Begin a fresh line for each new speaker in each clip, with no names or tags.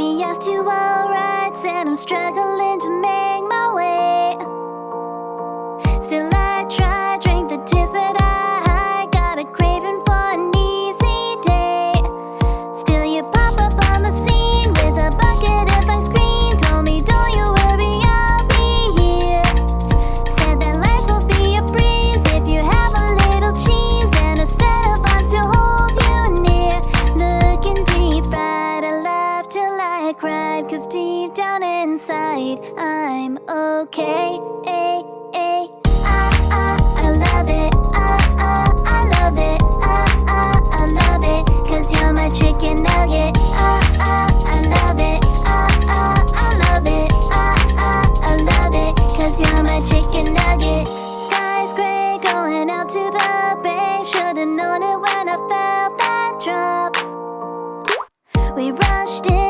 Maybe I was too alright and I'm struggling to make down inside, I'm okay. Ay, ay. I love it. Ah, ah, I love it. Ah, ah, I love it. You're my chicken nugget. Ah, ah, I love it. Ah, ah, I love it. Ah, ah, I love it. You're my chicken nugget. Sky's gray, going out to the bay. Should've known it when I felt that drop. We rushed in.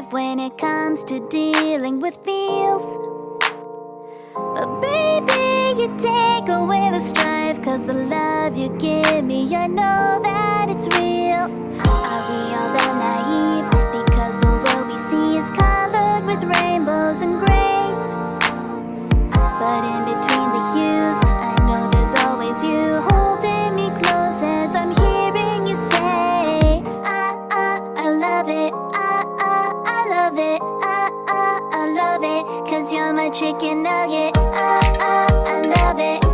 alive when it comes to dealing with feels But baby, you take away the strife Cause the love you give me, I know that it's real Are we all that naive? my chicken nugget. Oh, oh, I love it.